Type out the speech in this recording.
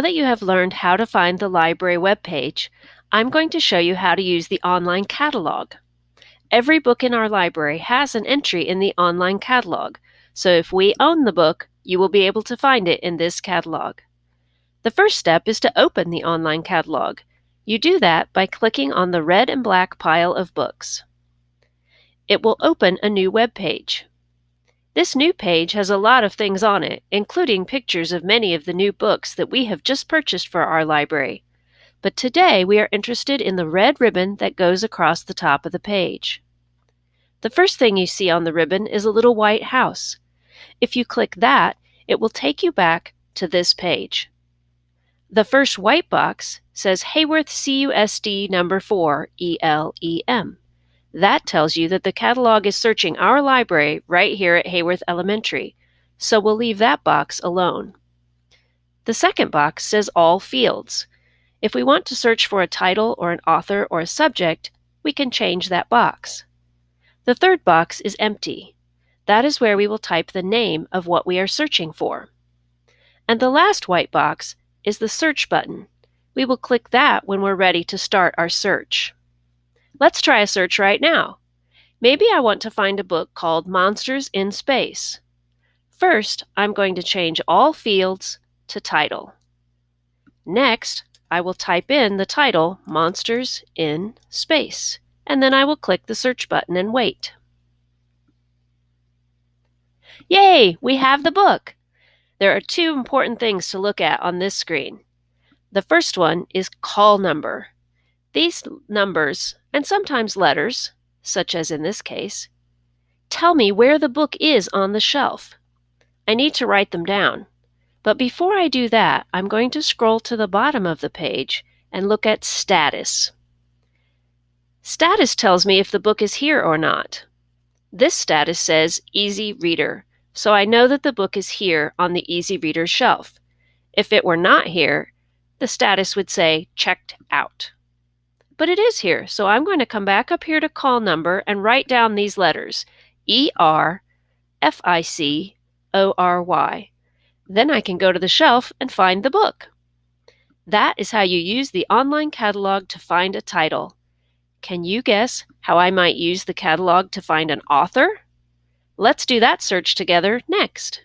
Now that you have learned how to find the library webpage, I'm going to show you how to use the online catalog. Every book in our library has an entry in the online catalog, so if we own the book, you will be able to find it in this catalog. The first step is to open the online catalog. You do that by clicking on the red and black pile of books. It will open a new web page. This new page has a lot of things on it, including pictures of many of the new books that we have just purchased for our library. But today we are interested in the red ribbon that goes across the top of the page. The first thing you see on the ribbon is a little white house. If you click that, it will take you back to this page. The first white box says Heyworth CUSD number 4 ELEM. That tells you that the catalog is searching our library right here at Heyworth Elementary, so we'll leave that box alone. The second box says All Fields. If we want to search for a title or an author or a subject, we can change that box. The third box is empty. That is where we will type the name of what we are searching for. And the last white box is the search button. We will click that when we're ready to start our search. Let's try a search right now. Maybe I want to find a book called Monsters in Space. First, I'm going to change all fields to title. Next, I will type in the title Monsters in Space, and then I will click the search button and wait. Yay! We have the book! There are two important things to look at on this screen. The first one is call number. These numbers, and sometimes letters, such as in this case, tell me where the book is on the shelf. I need to write them down. But before I do that, I'm going to scroll to the bottom of the page and look at Status. Status tells me if the book is here or not. This status says Easy Reader, so I know that the book is here on the Easy Reader shelf. If it were not here, the status would say Checked Out but it is here. So I'm going to come back up here to call number and write down these letters E R F I C O R Y. Then I can go to the shelf and find the book. That is how you use the online catalog to find a title. Can you guess how I might use the catalog to find an author? Let's do that search together next.